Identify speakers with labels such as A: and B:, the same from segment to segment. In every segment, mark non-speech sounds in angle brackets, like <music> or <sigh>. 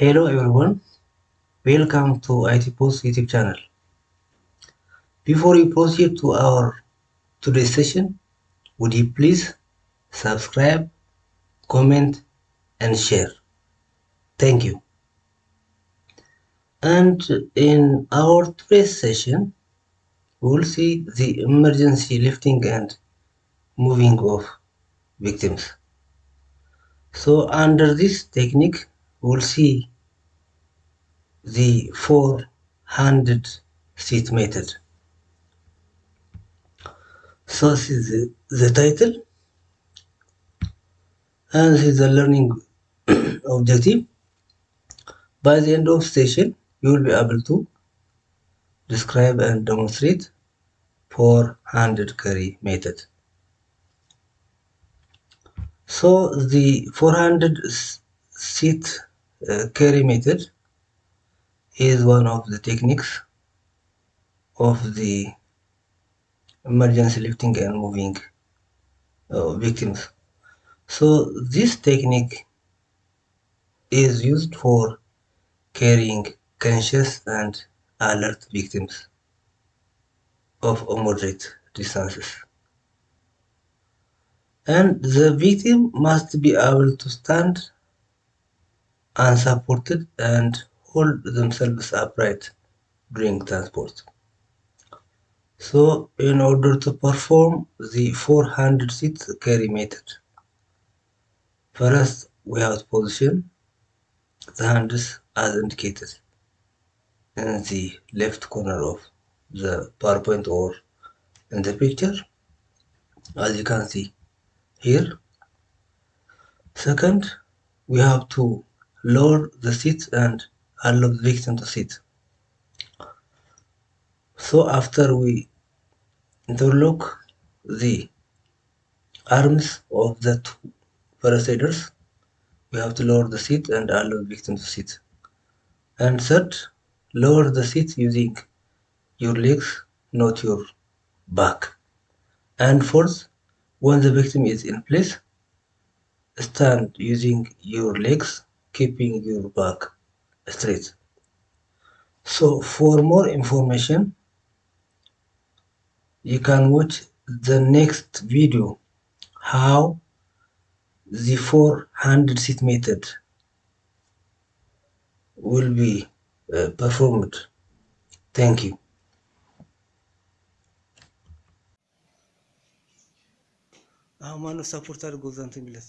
A: Hello everyone, welcome to IT Post YouTube channel. Before we proceed to our today's session, would you please subscribe, comment, and share? Thank you. And in our today's session, we will see the emergency lifting and moving of victims. So under this technique, we will see the four-hand seat method. So this is the, the title and this is the learning <coughs> objective. By the end of session, you will be able to describe and demonstrate four-hand carry method. So the four-hand uh, carry method is one of the techniques of the emergency lifting and moving uh, victims. So this technique is used for carrying conscious and alert victims of moderate distances. And the victim must be able to stand unsupported and hold themselves upright during transport. So in order to perform the four-hand seat carry method, first we have to position the hands as indicated in the left corner of the PowerPoint or in the picture as you can see here. Second, we have to lower the seat and allow the victim to sit. So after we interlock the arms of the two parasiders, we have to lower the seat and allow the victim to sit. And third, lower the seat using your legs, not your back. And fourth, when the victim is in place, stand using your legs, keeping your back straight. So for more information, you can watch the next video how the 400 seat method will be uh, performed. Thank you. አሁን ማነው ሰፖርት አድርጎ እዛ እንትን የሚለት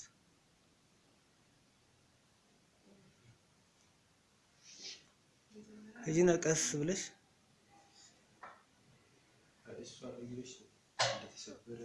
A: ሂጂና ቀስ ብለሽ? እሷ እግርሽ እንደተሰበረ